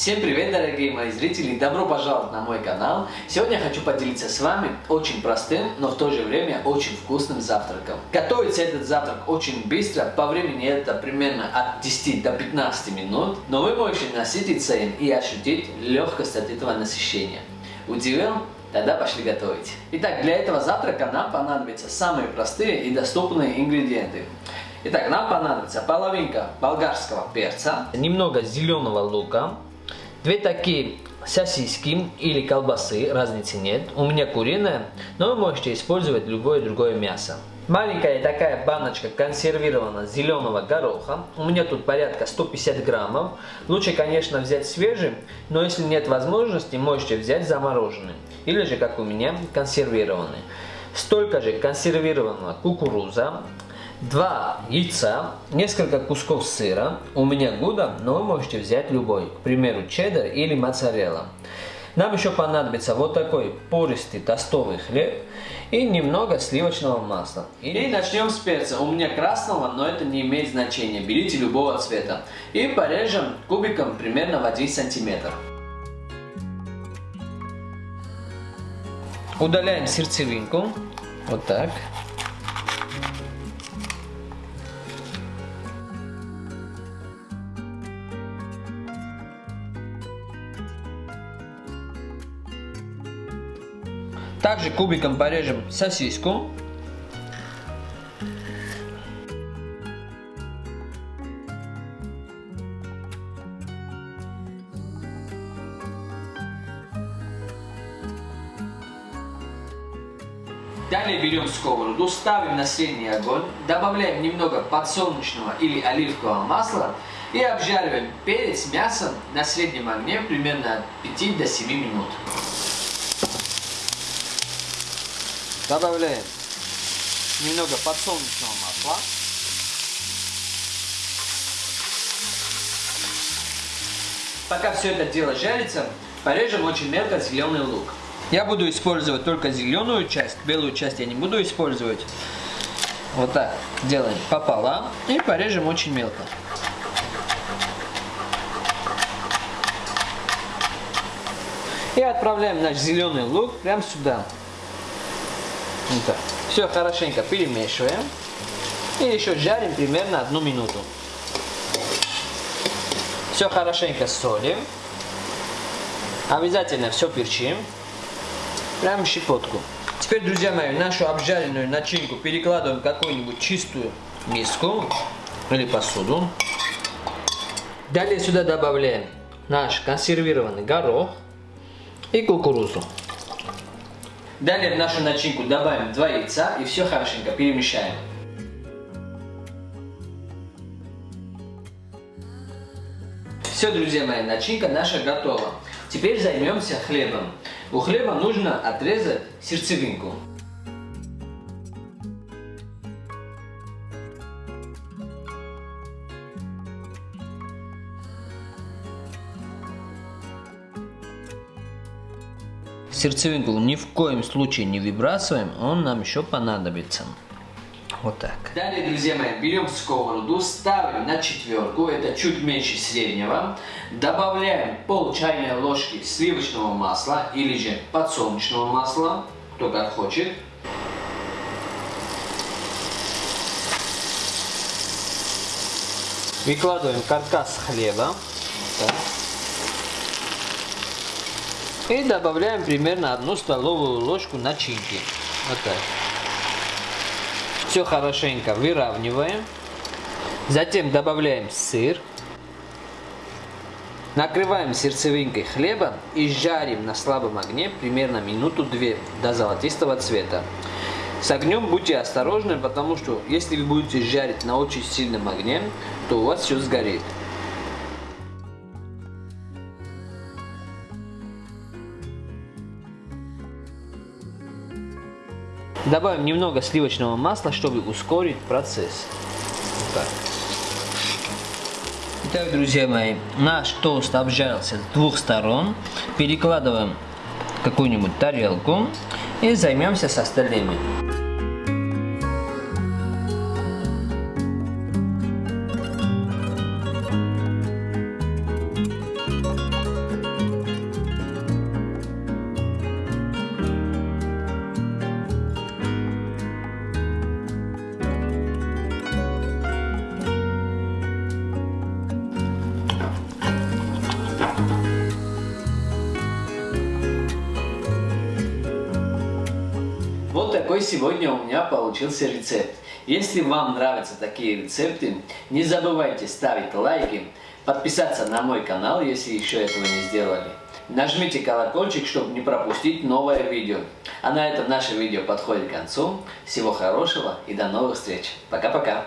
Всем привет, дорогие мои зрители! Добро пожаловать на мой канал! Сегодня я хочу поделиться с вами очень простым, но в то же время очень вкусным завтраком. Готовится этот завтрак очень быстро, по времени это примерно от 10 до 15 минут, но вы можете насытиться им и ощутить легкость от этого насыщения. Удивил? Тогда пошли готовить. Итак, для этого завтрака нам понадобятся самые простые и доступные ингредиенты. Итак, нам понадобится половинка болгарского перца, немного зеленого лука, две такие сосиски или колбасы, разницы нет. У меня куриная, но вы можете использовать любое другое мясо. Маленькая такая баночка консервированного зеленого гороха. У меня тут порядка 150 граммов. Лучше, конечно, взять свежий, но если нет возможности, можете взять замороженный. Или же, как у меня, консервированный. Столько же консервированного кукуруза, два яйца, несколько кусков сыра. У меня гуда, но вы можете взять любой. К примеру, чеддер или моцарелла. Нам еще понадобится вот такой пористый тостовый хлеб и немного сливочного масла. И начнем с перца. У меня красного, но это не имеет значения. Берите любого цвета. И порежем кубиком примерно в 1 сантиметр. Удаляем сердцевинку. Вот так. Также кубиком порежем сосиску. Далее берем сковороду, ставим на средний огонь, добавляем немного подсолнечного или оливкового масла и обжариваем перец мясом на среднем огне примерно от 5 до 7 минут. Добавляем немного подсолнечного масла. Пока все это дело жарится, порежем очень мелко зеленый лук. Я буду использовать только зеленую часть, белую часть я не буду использовать. Вот так делаем пополам и порежем очень мелко. И отправляем наш зеленый лук прямо сюда. Так. Все хорошенько перемешиваем. И еще жарим примерно одну минуту. Все хорошенько солим. Обязательно все перчим. Прям щепотку. Теперь, друзья мои, нашу обжаренную начинку перекладываем в какую-нибудь чистую миску или посуду. Далее сюда добавляем наш консервированный горох и кукурузу. Далее в нашу начинку добавим 2 яйца и все хорошенько перемешаем. Все, друзья мои, начинка наша готова. Теперь займемся хлебом. У хлеба нужно отрезать сердцевинку. Сердцевинку ни в коем случае не выбрасываем, он нам еще понадобится. Вот так. Далее, друзья мои, берем сковороду, ставим на четверку, это чуть меньше среднего. Добавляем пол чайной ложки сливочного масла или же подсолнечного масла, кто как хочет. Выкладываем каркас хлеба. Так. И добавляем примерно одну столовую ложку начинки. Вот так. Все хорошенько выравниваем. Затем добавляем сыр. Накрываем сердцевинкой хлеба и жарим на слабом огне примерно минуту-две до золотистого цвета. С огнем будьте осторожны, потому что если вы будете жарить на очень сильном огне, то у вас все сгорит. Добавим немного сливочного масла, чтобы ускорить процесс. Вот так. Итак, друзья мои, наш тост обжарился с двух сторон. Перекладываем какую-нибудь тарелку и займемся с остальными. Такой сегодня у меня получился рецепт. Если вам нравятся такие рецепты, не забывайте ставить лайки, подписаться на мой канал, если еще этого не сделали. Нажмите колокольчик, чтобы не пропустить новое видео. А на этом наше видео подходит к концу. Всего хорошего и до новых встреч. Пока-пока.